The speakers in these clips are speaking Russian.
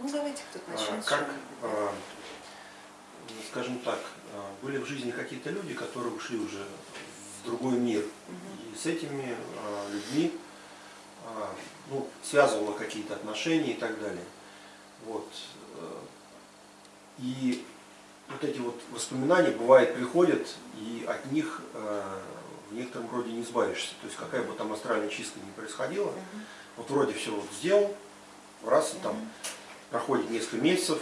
Ну давайте кто-то А, начнет. Как, а, скажем так, а, были в жизни какие-то люди, которые ушли уже в другой мир, и с этими людьми ну, связывало какие-то отношения и так далее. Вот. э, И вот эти вот воспоминания, бывает, приходят, и от них э, в некотором роде не избавишься. То есть какая бы там астральная чистка ни происходила, вот вроде все вот сделал, раз и там. Проходит несколько месяцев,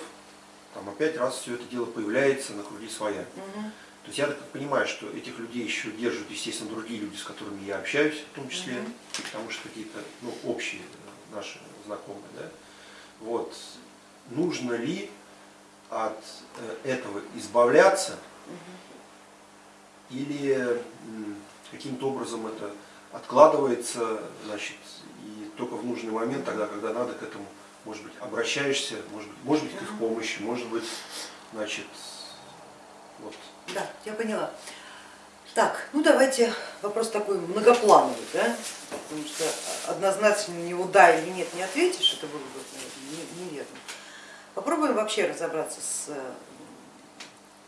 там опять раз все это дело появляется на круги своя. Мгм. То есть я так понимаю, что этих людей еще держат, естественно, другие люди, с которыми я общаюсь, в том числе, Мгм. потому что какие-то ну, общие э, наши знакомые. Да? Вот. Нужно ли от э, этого избавляться или каким-то образом это откладывается, значит, и только в нужный момент, тогда, когда надо к этому, может быть, обращаешься, может быть, может быть, к их помощи, может быть, значит, вот. Да, я поняла. Так, ну давайте вопрос такой многоплановый, да? потому что однозначно на него да или нет не ответишь, это было бы неверно. Попробуем вообще разобраться с э,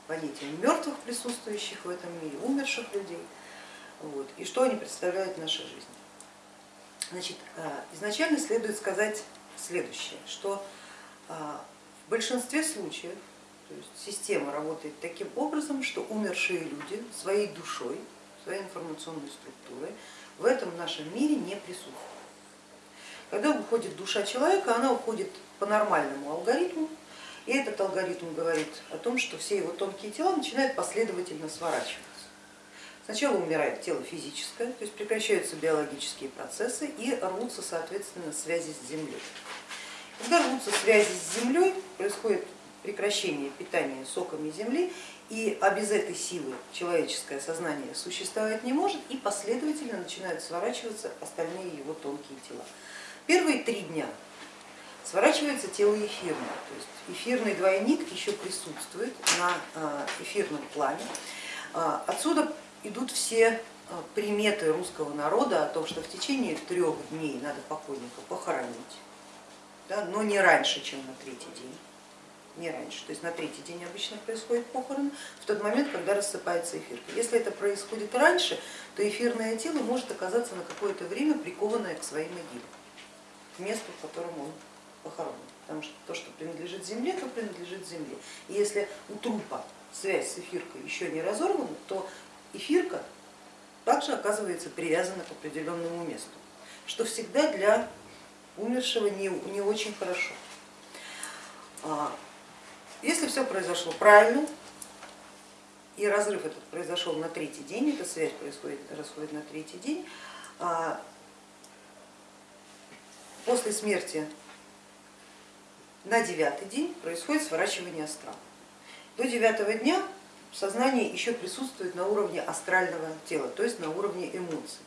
понятием мертвых присутствующих в этом мире, умерших людей, вот, и что они представляют в нашей жизни. Значит, э, изначально следует сказать следующее, что э, в большинстве случаев то есть система работает таким образом, что умершие люди своей душой, своей информационной структурой в этом нашем мире не присутствуют. Когда уходит душа человека, она уходит по нормальному алгоритму, и этот алгоритм говорит о том, что все его тонкие тела начинают последовательно сворачиваться. Сначала умирает тело физическое, то есть прекращаются биологические процессы и рвутся, соответственно, связи с Землей. Когда рвутся связи с Землей, происходит прекращение питания соками Земли, и а без этой силы человеческое сознание существовать не может, и последовательно начинают сворачиваться остальные его тонкие тела. Первые три дня сворачивается тело эфирное, то есть эфирный двойник еще присутствует на а, эфирном плане. А, Отсюда идут все а, приметы русского народа о том, что в течение трех дней надо покойника похоронить, да, но не раньше, чем на третий день не раньше. То есть на третий день обычно происходит похорон, в тот момент, когда рассыпается эфирка. Если это происходит раньше, то эфирное тело может оказаться на какое-то время прикованное к своей могиле, к месту, в котором он похоронен. Потому что то, что принадлежит земле, то принадлежит земле. И если у трупа связь с эфиркой еще не разорвана, то эфирка также оказывается привязана к определенному месту, что всегда для умершего не, не очень хорошо. Если все произошло правильно, и разрыв этот произошел на третий день, эта связь происходит, расходит на третий день, а, после смерти на девятый день происходит сворачивание астрала. До девятого дня сознание еще присутствует на уровне астрального тела, то есть на уровне эмоций.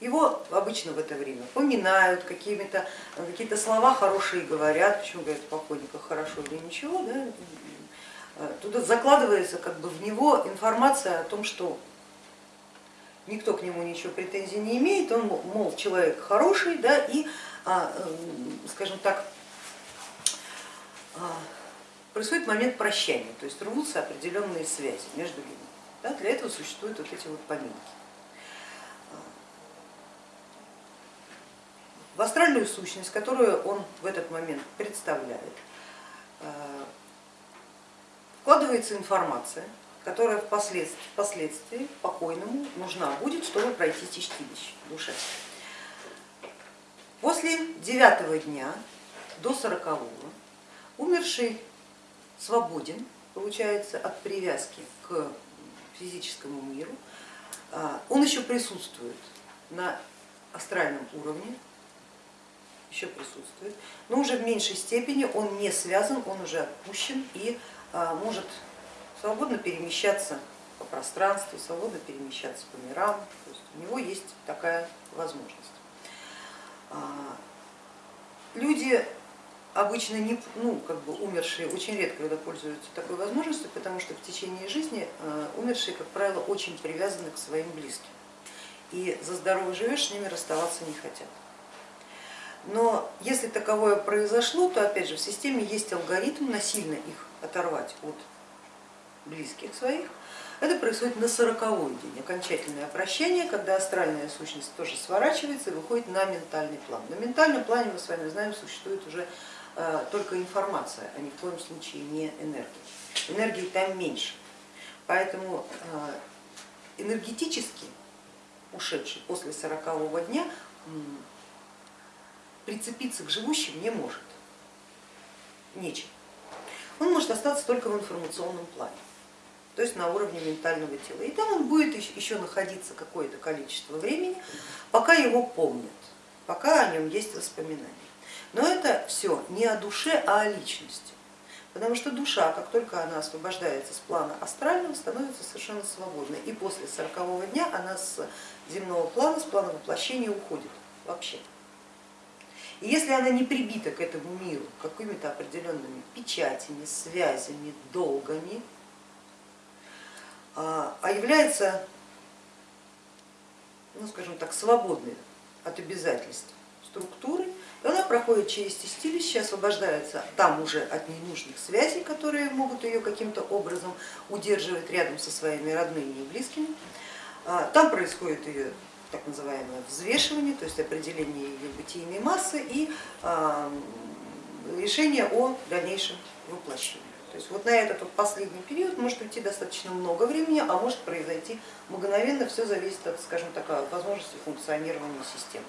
Его обычно в это время поминают, какие-то слова хорошие говорят, почему говорят о покойниках хорошо или ничего, да? туда закладывается как бы в него информация о том, что никто к нему ничего претензий не имеет, он, мол, человек хороший, да, и, скажем так, происходит момент прощания, то есть рвутся определенные связи между людьми. Да, для этого существуют вот эти вот поминки. В астральную сущность, которую он в этот момент представляет, вкладывается информация, которая впоследствии, впоследствии покойному нужна будет, чтобы пройти чистилище душе. После девятого дня до сорокового умерший свободен, получается, от привязки к физическому миру. Он еще присутствует на астральном уровне, еще присутствует, но уже в меньшей степени он не связан, он уже отпущен и может свободно перемещаться по пространству, свободно перемещаться по мирам, то есть у него есть такая возможность. Люди обычно не, ну, как бы умершие очень редко когда пользуются такой возможностью, потому что в течение жизни умершие, как правило, очень привязаны к своим близким и за здорово живешь, с ними расставаться не хотят. Но если таковое произошло, то опять же в системе есть алгоритм насильно их оторвать от близких своих. Это происходит на сороковой день, окончательное прощение, когда астральная сущность тоже сворачивается и выходит на ментальный план. На ментальном плане, мы с вами знаем, существует уже э, только информация, а ни в коем случае не энергия. Энергии там меньше, поэтому э, энергетически ушедший после сорокового дня прицепиться к живущим не может, нечем. Он может остаться только в информационном плане, то есть на уровне ментального тела. И там он будет еще находиться какое-то количество времени, пока его помнят, пока о нем есть воспоминания. Но это все не о душе, а о личности. Потому что душа, как только она освобождается с плана астрального, становится совершенно свободной. И после сорокового дня она с земного плана, с плана воплощения уходит вообще. И если она не прибита к этому миру какими-то определенными печатями, связями, долгами, а, а является, ну скажем так, свободной от обязательств структурой, она проходит через тестилище, освобождается там уже от ненужных связей, которые могут ее каким-то образом удерживать рядом со своими родными и близкими. А, там происходит ее так называемое взвешивание, то есть определение ее бытийной массы и а, решение о дальнейшем воплощении. То есть вот на этот вот последний период может уйти достаточно много времени, а может произойти мгновенно, все зависит от, скажем так, возможности функционирования системы.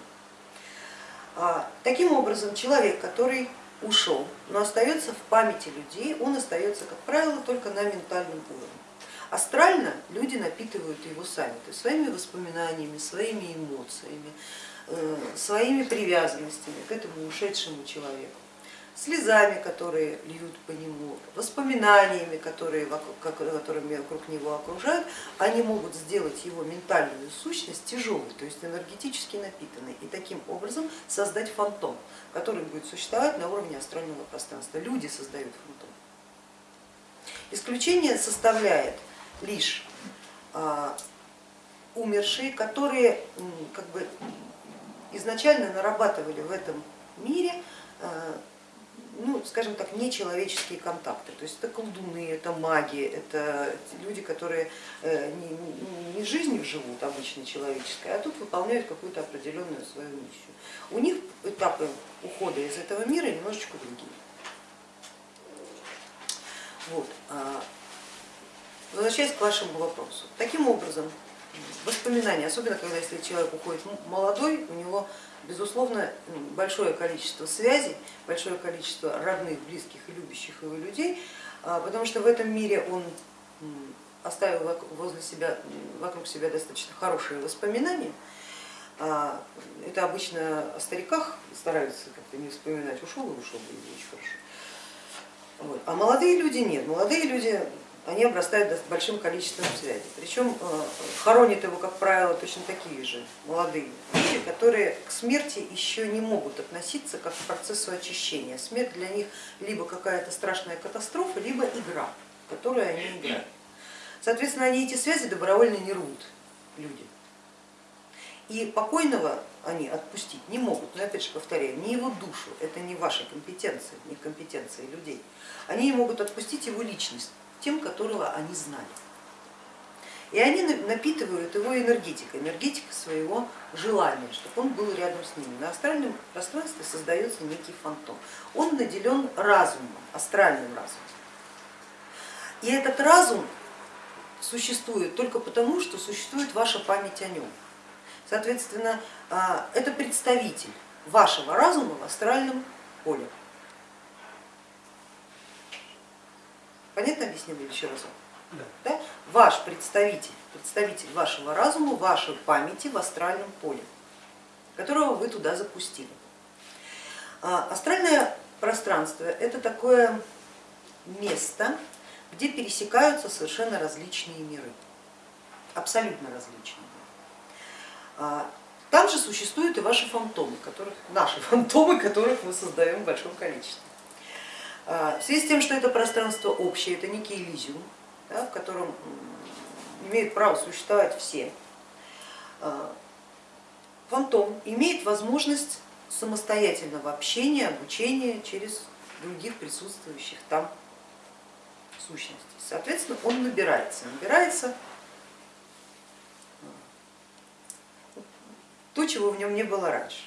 А, таким образом, человек, который ушел, но остается в памяти людей, он остается, как правило, только на ментальном уровне. Астрально люди напитывают его сами, то есть своими воспоминаниями, своими эмоциями, э, своими привязанностями к этому ушедшему человеку, слезами, которые льют по нему, воспоминаниями, которые вокруг, которыми вокруг него окружают, они могут сделать его ментальную сущность тяжелой, то есть энергетически напитанной, и таким образом создать фантом, который будет существовать на уровне астрального пространства. Люди создают фантом. Исключение составляет лишь а, умершие, которые как бы изначально нарабатывали в этом мире а, ну, скажем так, нечеловеческие контакты. То есть это колдуны, это маги, это люди, которые э, не, не жизнью живут обычно человеческой, а тут выполняют какую-то определенную свою миссию. У них этапы ухода из этого мира немножечко другие. Вот. А, Возвращаясь к вашему вопросу, таким образом воспоминания, особенно когда если человек уходит молодой, у него безусловно большое количество связей, большое количество родных, близких и любящих его людей, а, потому что в этом мире он оставил возле себя, вокруг себя достаточно хорошие воспоминания. А, это обычно о стариках стараются как-то не вспоминать, ушел и ушел, и очень хорошо. Вот. А молодые люди нет, молодые люди они обрастают большим количеством связей. Причем э, хоронят его, как правило, точно такие же молодые люди, которые к смерти еще не могут относиться как к процессу очищения. Смерть для них либо какая-то страшная катастрофа, либо игра, в которую они играют. Соответственно, они эти связи добровольно не рвут, люди. И покойного они отпустить не могут, но опять же повторяю, не его душу, это не ваша компетенция, не компетенция людей. Они могут отпустить его личность, тем, которого они знали. И они напитывают его энергетикой, энергетикой своего желания, чтобы он был рядом с ними. На астральном пространстве создается некий фантом. Он наделен разумом, астральным разумом. И этот разум существует только потому, что существует ваша память о нем. Соответственно, а, это представитель вашего разума в астральном поле. Понятно объяснила еще раз? Да. Да? Ваш представитель, представитель вашего разума, вашей памяти в астральном поле, которого вы туда запустили. А, астральное пространство это такое место, где пересекаются совершенно различные миры, абсолютно различные. А, там же существуют и ваши фантомы, которых, наши фантомы, которых мы создаем в большом количестве. А, в связи с тем, что это пространство общее, это некий элизиум, да, в котором имеют право существовать все, а, фантом имеет возможность самостоятельного общения, обучения через других присутствующих там сущностей. Соответственно, он набирается, набирается то, чего в нем не было раньше.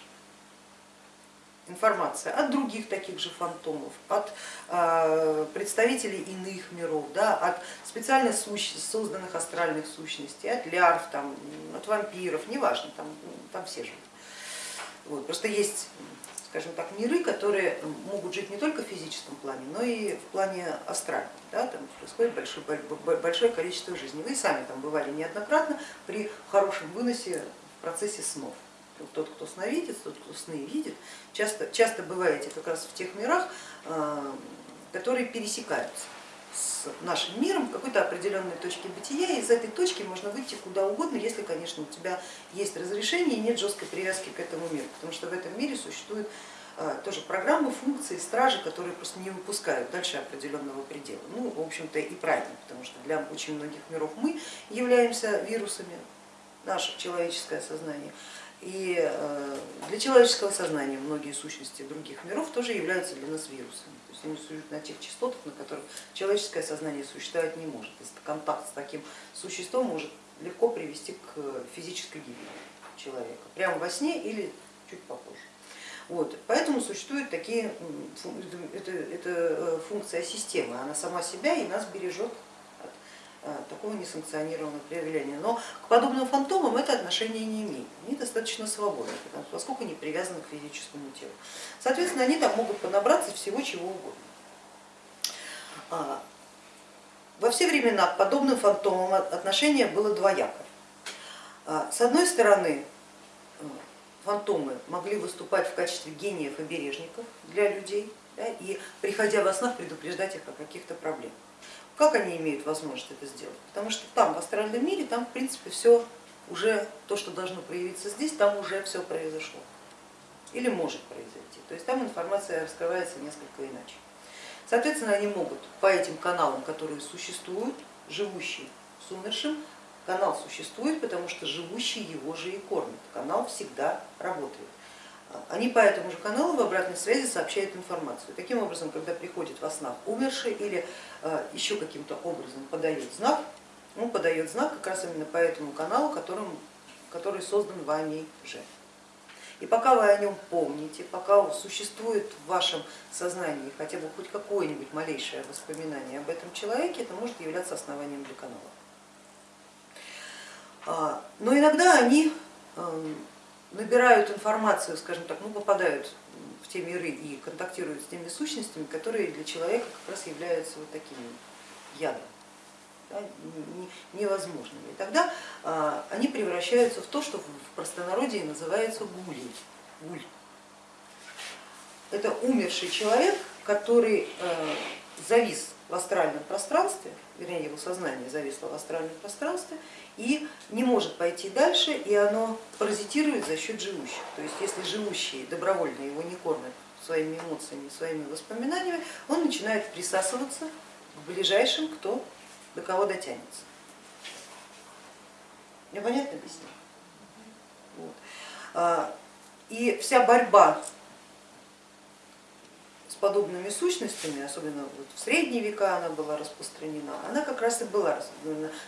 Информация от других таких же фантомов, от э, представителей иных миров, да, от специально созданных астральных сущностей, от лярв, там, от вампиров, неважно, там, там все живут. Вот. Просто есть скажем так, миры, которые могут жить не только в физическом плане, но и в плане астральном. Да, там происходит большое, большое количество жизни. Вы сами там бывали неоднократно при хорошем выносе в процессе снов. Тот, кто сновидит, тот, кто сны видит, часто, часто бываете как раз в тех мирах, а, которые пересекаются с нашим миром какой-то определенной точке бытия, и из этой точки можно выйти куда угодно, если, конечно, у тебя есть разрешение и нет жесткой привязки к этому миру, потому что в этом мире существуют а, тоже программы, функции, стражи, которые просто не выпускают дальше определенного предела. Ну, в общем-то и правильно, потому что для очень многих миров мы являемся вирусами, наше человеческое сознание, и э, для человеческого сознания многие сущности других миров тоже являются для нас вирусами. То есть они существуют на тех частотах, на которых человеческое сознание существовать не может. Контакт с таким существом может легко привести к физической гибели человека, прямо во сне или чуть попозже. Вот, поэтому существуют такие, это, это э, функция системы, она сама себя и нас бережет такого несанкционированного проявления. Но к подобным фантомам это отношение не имеет, они достаточно свободны, поскольку не привязаны к физическому телу. Соответственно, они там могут понабраться всего чего угодно. А, во все времена к подобным фантомам отношение было двояко. А, с одной стороны, э, фантомы могли выступать в качестве гениев и бережников для людей да, и, приходя во снах, предупреждать их о каких-то проблемах. Как они имеют возможность это сделать? Потому что там, в астральном мире, там в принципе все уже, то, что должно проявиться здесь, там уже все произошло или может произойти. То есть там информация раскрывается несколько иначе. Соответственно, они могут по этим каналам, которые существуют, живущий с умершим, канал существует, потому что живущий его же и кормит. Канал всегда работает они по этому же каналу в обратной связи сообщают информацию. Таким образом, когда приходит во снах умерший или э, еще каким-то образом подает знак, он подает знак как раз именно по этому каналу, которым, который создан вами же. И пока вы о нем помните, пока существует в вашем сознании хотя бы хоть какое-нибудь малейшее воспоминание об этом человеке, это может являться основанием для канала. А, но иногда они эм, набирают информацию, скажем так, ну, попадают в те миры и контактируют с теми сущностями, которые для человека как раз являются вот такими ядом, да, невозможными. И тогда а, они превращаются в то, что в простонародье называется гулей. Гуль. Это умерший человек, который э, завис в астральном пространстве, вернее его сознание зависло в астральном пространстве и не может пойти дальше, и оно паразитирует за счет живущих. То есть если живущие добровольно его не кормят своими эмоциями, своими воспоминаниями, он начинает присасываться к ближайшим, кто до кого дотянется. Мне понятно объясню? Вот. А, и вся борьба подобными сущностями, особенно вот в средние века она была распространена, она как раз и была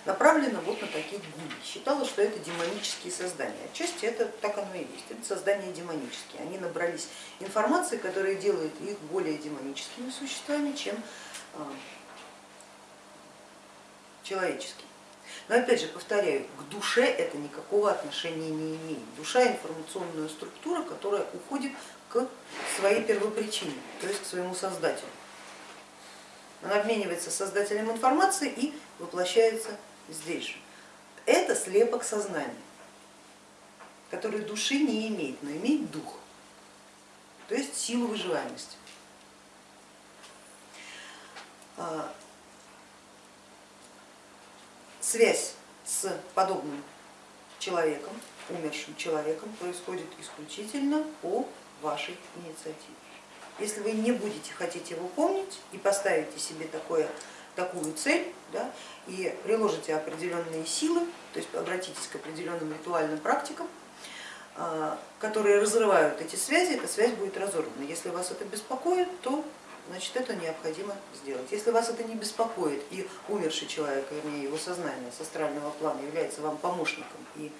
направлена вот на такие гули. Считала, что это демонические создания. Отчасти это так оно и есть, это создания демонические. Они набрались информации, которая делает их более демоническими существами, чем а, человеческими. Но опять же повторяю, к душе это никакого отношения не имеет. Душа информационная структура, которая уходит к своей первопричине, то есть к своему создателю. Она обменивается создателем информации и воплощается здесь же. Это слепок сознания, который души не имеет, но имеет дух, то есть силу выживаемости. А, связь с подобным человеком, умершим человеком происходит исключительно по вашей инициативе. Если вы не будете хотеть его помнить и поставите себе такое, такую цель да, и приложите определенные силы, то есть обратитесь к определенным ритуальным практикам, а, которые разрывают эти связи, эта связь будет разорвана. Если вас это беспокоит, то значит это необходимо сделать. Если вас это не беспокоит и умерший человек, вернее его сознание с астрального плана является вам помощником и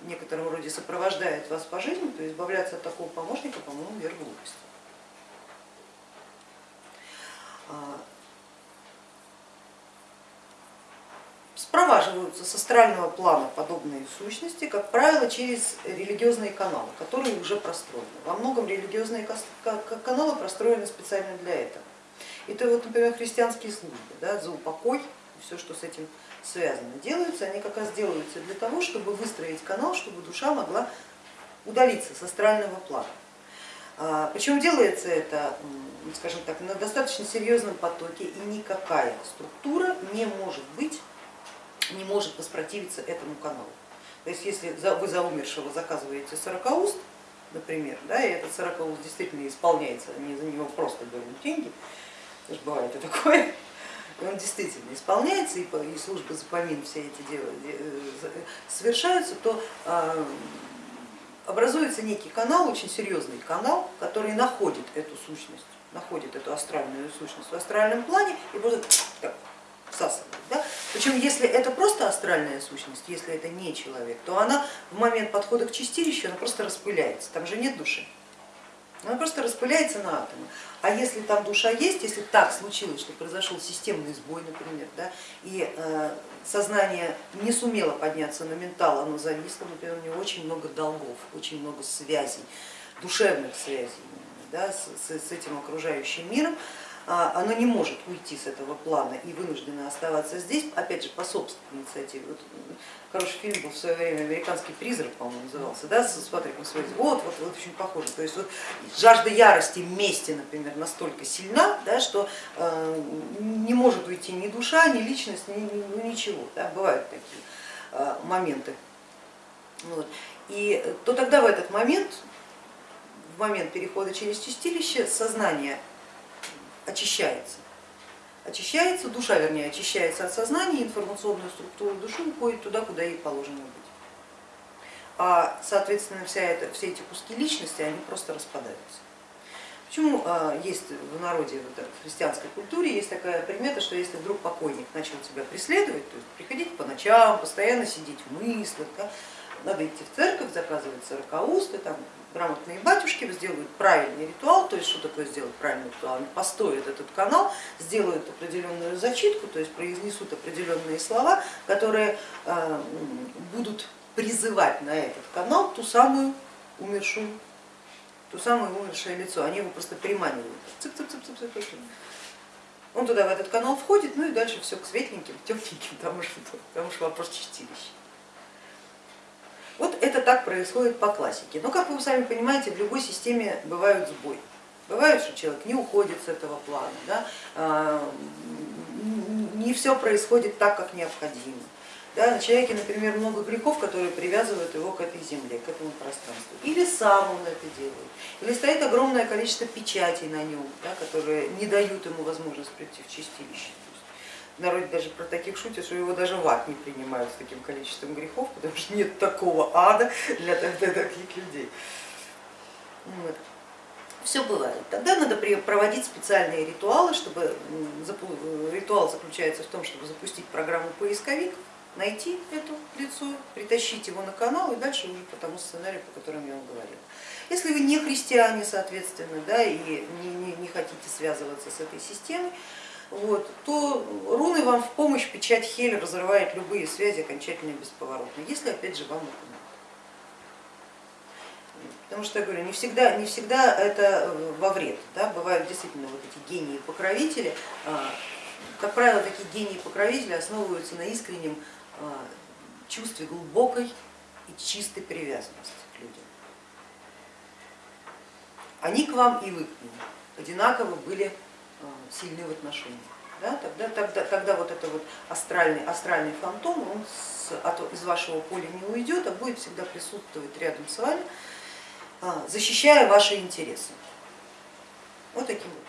в некотором роде сопровождает вас по жизни, то избавляться от такого помощника, по-моему, верх глупости. А, спроваживаются с астрального плана подобные сущности, как правило, через религиозные каналы, которые уже простроены. Во многом религиозные каналы простроены специально для этого. Это вот, например, христианские службы да, за упокой, все, что с этим связано, делаются, они как раз делаются для того, чтобы выстроить канал, чтобы душа могла удалиться с астрального плана. А, Причем делается это, скажем так, на достаточно серьезном потоке, и никакая структура не может быть не может воспротивиться этому каналу. То есть если вы за умершего заказываете сорокауст, например, да, и этот сорокауст действительно исполняется, они за него просто берут деньги, тоже бывает и такое, он действительно исполняется, и, службы за все эти дела э, совершаются, то а, образуется некий канал, очень серьезный канал, который находит эту сущность, находит эту астральную сущность в астральном плане и будет всасывает. Да? Причем если это просто астральная сущность, если это не человек, то она в момент подхода к чистилищу она просто распыляется, там же нет души. Она просто распыляется на атомы. А если там душа есть, если так случилось, что произошел системный сбой, например, да, и э, сознание не сумело подняться на ментал, оно зависло, например, у него очень много долгов, очень много связей, душевных связей да, с, с этим окружающим миром, оно не может уйти с этого плана и вынуждено оставаться здесь, опять же, по собственной инициативе. Вот хороший фильм был в свое время «Американский призрак», по-моему, назывался, да, с Патриком Суэйзи. Вот, вот, вот очень похоже. То есть вот жажда ярости, мести, например, настолько сильна, да, что э, не может уйти ни душа, ни личность, ни, ну, ничего. Да, бывают такие э, моменты. Вот. И то тогда в этот момент, в момент перехода через чистилище, сознание очищается. Очищается, душа, вернее, очищается от сознания, информационная структура души уходит туда, куда ей положено быть. А соответственно вся это, все эти куски личности, они просто распадаются. Почему а, есть в народе, в христианской культуре, есть такая примета, что если вдруг покойник начал тебя преследовать, то есть приходить по ночам, постоянно сидеть в мыслях, да, надо идти в церковь, заказывать сорокаусты, там, грамотные батюшки сделают правильный ритуал, то есть что такое сделать правильный ритуал, они построят этот канал, сделают определенную зачитку, то есть произнесут определенные слова, которые э, будут призывать на этот канал ту самую умершую, ту самое умершее лицо, они его просто приманивают. Цып -цып -цып -цып -цып. Он туда в этот канал входит, ну и дальше все к светленьким, тепленьким, потому что, потому что вопрос чистилища. Это так происходит по классике. Но как вы сами понимаете, в любой системе бывают сбои. Бывает, что человек не уходит с этого плана, да? А, не все происходит так, как необходимо. Да, на человеке, например, много грехов, которые привязывают его к этой земле, к этому пространству. Или сам он это делает, или стоит огромное количество печатей на нем, да, которые не дают ему возможность прийти в чистилище народе даже про таких шутят, что его даже в ад не принимают с таким количеством грехов, потому что нет такого ада для, таких людей. Все бывает. Тогда надо проводить специальные ритуалы, чтобы ритуал заключается в том, чтобы запустить программу поисковик, найти это лицо, притащить его на канал и дальше уже по тому сценарию, по которому я вам говорила. Если вы не христиане, соответственно, да, и не, не, не хотите связываться с этой системой, вот, то руны вам в помощь, печать Хель разрывает любые связи окончательно бесповоротно, если опять же вам это надо. Потому что я говорю, не всегда, не всегда это во вред, да? бывают действительно вот эти гении-покровители, а, как правило, такие гении-покровители основываются на искреннем а, чувстве глубокой и чистой привязанности к людям. Они к вам и вы к ним одинаково были Э, сильны в отношениях. Да, тогда, тогда, тогда вот это вот астральный, астральный фантом, он с, от, из вашего поля не уйдет, а будет всегда присутствовать рядом с вами, а, защищая ваши интересы. Вот таким вот